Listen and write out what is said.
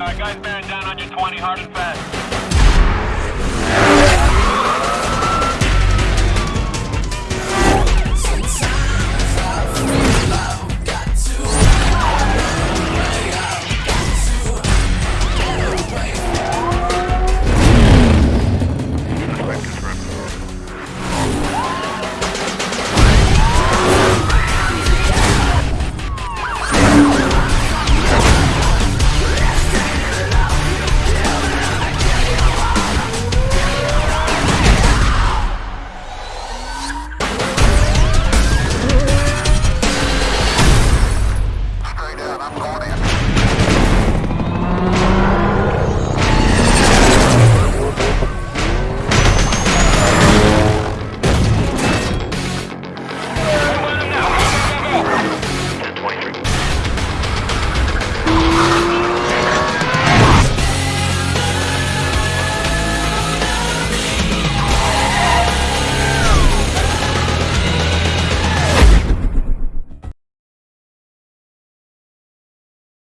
All right, guys bearing down on your 20, hard and fast.